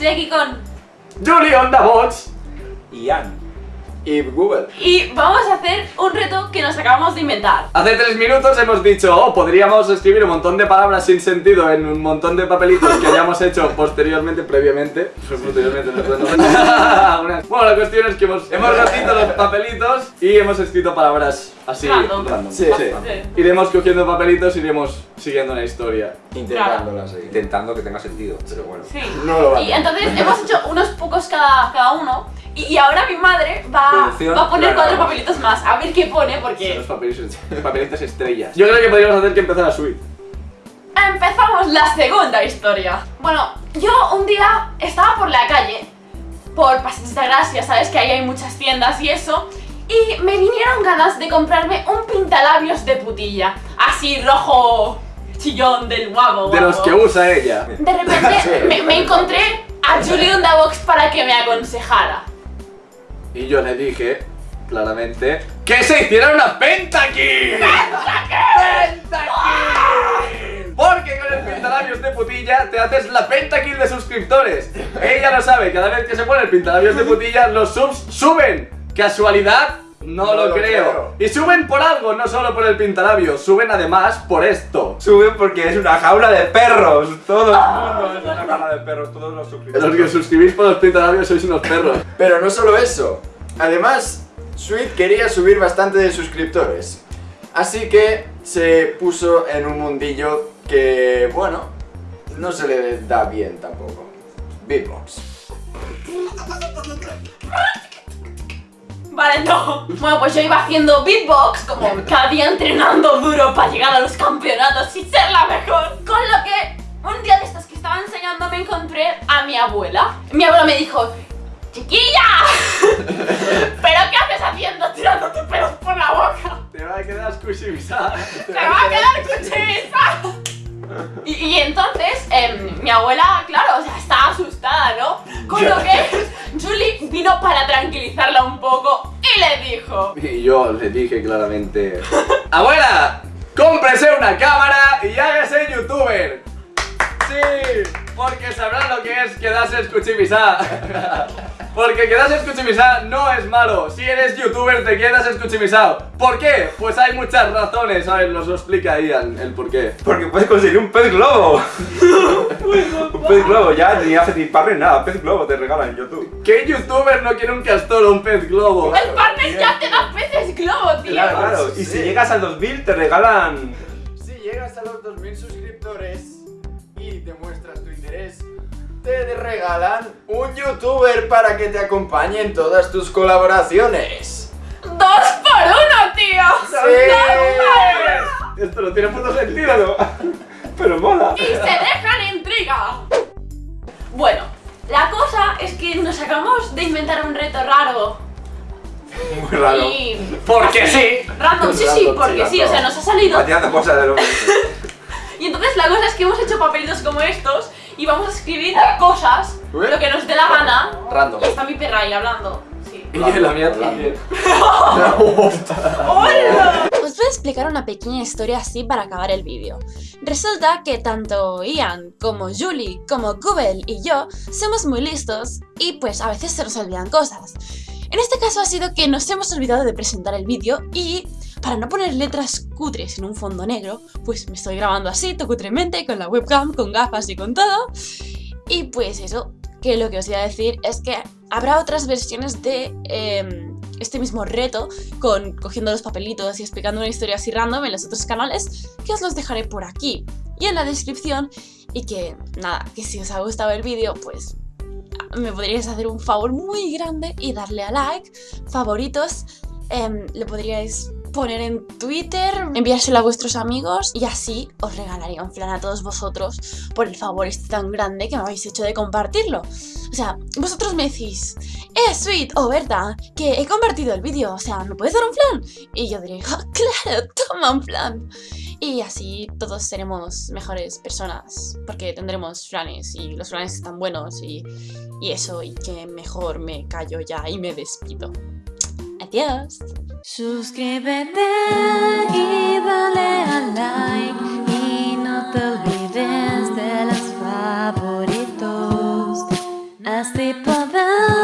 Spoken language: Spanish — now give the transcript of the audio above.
estoy aquí con... Julie on the bots. Y Ann. Y Google. Y vamos a hacer un reto que nos acabamos de inventar. Hace tres minutos hemos dicho, oh, podríamos escribir un montón de palabras sin sentido en un montón de papelitos que hayamos hecho posteriormente, previamente. Posteriormente, bueno, la cuestión es que hemos, hemos ratito los papelitos y hemos escrito palabras así. Random. Sí, sí. Ok. Iremos cogiendo papelitos, iremos siguiendo una historia. Intentándola seguir. Intentando que tenga sentido, pero bueno. Sí. No lo va a Y entonces hemos hecho unos pocos cada, cada uno. Y, y ahora mi madre va, Producción, va a poner claro. cuatro papelitos más. A ver qué pone, Son porque los papelitos, papelitos estrellas. Yo creo que podríamos hacer que empezara Sweet. empezamos la segunda historia. Bueno, yo un día estaba por la calle, por Paseos de Gracia, sabes que ahí hay muchas tiendas y eso. Y me vinieron ganas de comprarme un pintalabios de putilla. Así rojo chillón del guapo. De los que usa ella. De repente me, me encontré a Julie on the Box para que me aconsejara. Y yo le dije, claramente, que se hiciera una pentakill. ¡Pentakill! Porque con el pintalabios de putilla te haces la pentakill de suscriptores. Ella lo sabe, cada vez que se pone el pintalabios de putilla, los subs suben. ¿Casualidad? No, No lo, lo creo. creo. Y suben por algo, no solo por el pintalabios, suben además por esto. Suben porque es una jaula de perros. Todo el mundo es una jaula de perros. Todos los suscriptores. Los que suscribís por los pintalabios sois unos perros. Pero no solo eso. Además, Sweet quería subir bastante de suscriptores. Así que se puso en un mundillo que, bueno, no se le da bien tampoco. Beatbox. Vale, no. Bueno, pues yo iba haciendo beatbox, como cada día entrenando duro para llegar a los campeonatos y ser la mejor. Con lo que un día de estos que estaba enseñando me encontré a mi abuela. Mi abuela me dijo, ¡Chiquilla! ¿Pero qué haces haciendo tirándote pelos por la boca? Te va a quedar squishy-bizarra. ¡Te va a quedar cuchilliza! Y, y entonces, em, mi abuela, claro, o sea, estaba asustada, ¿no? Con lo que Julie vino para tranquilizarla un poco le dijo... Y yo le dije claramente Abuela, cómprese una cámara y hágase youtuber Sí, porque sabrán lo que es quedarse escuchimisa Porque quedarse escuchimisa no es malo. Si eres youtuber te quedas escuchimisado ¿Por qué? Pues hay muchas razones, a ver, nos lo explica Ian el por qué. Porque puedes conseguir un pez globo. un pez globo, ya ni hace ni parry nada. Pez globo te regalan en YouTube. ¿Qué youtuber no quiere un castor o un pez globo? El partner ya te da peces globo, tío. Claro, claro. Y si llegas al 2000 te regalan. Si llegas a los 2000 suscriptores y demuestras tu interés, te regalan un youtuber para que te acompañe en todas tus colaboraciones. ¡Dos por uno, tío! ¡Sí! Esto no tiene puto sentido Pero mola. ¡Y se Bueno, la cosa es que nos acabamos de inventar un reto raro. Muy raro. Y... Porque sí. Random, sí, sí, porque sí, o sea, nos ha salido. Cosas de lo Y entonces la cosa es que hemos hecho papelitos como estos y vamos a escribir cosas, Ué. lo que nos dé la gana. Random Y está mi perra ahí hablando. Sí. Y la mía también ¡Hola! Voy a explicar una pequeña historia así para acabar el vídeo. Resulta que tanto Ian como Julie como Google y yo somos muy listos y pues a veces se nos olvidan cosas. En este caso ha sido que nos hemos olvidado de presentar el vídeo y para no poner letras cutres en un fondo negro, pues me estoy grabando así, todo cutremente, con la webcam, con gafas y con todo. Y pues eso, que lo que os iba a decir es que habrá otras versiones de em, este mismo reto con cogiendo los papelitos y explicando una historia así random en los otros canales que os los dejaré por aquí y en la descripción. Y que nada, que si os ha gustado el vídeo pues me podríais hacer un favor muy grande y darle a like, favoritos, em, le podríais poner en Twitter, enviárselo a vuestros amigos y así os regalaría un flan a todos vosotros por el favor este tan grande que me habéis hecho de compartirlo. O sea, vosotros me decís, eh, Sweet o Berta, que he compartido el vídeo, o sea, ¿me puedes dar un flan? Y yo diré, "Ah, claro, toma un flan. Y así todos seremos mejores personas, porque tendremos flanes y los flanes están buenos y, y eso, y que mejor me callo ya y me despido. Adiós. Suscríbete y dale a like y no te olvides de los favoritos. poder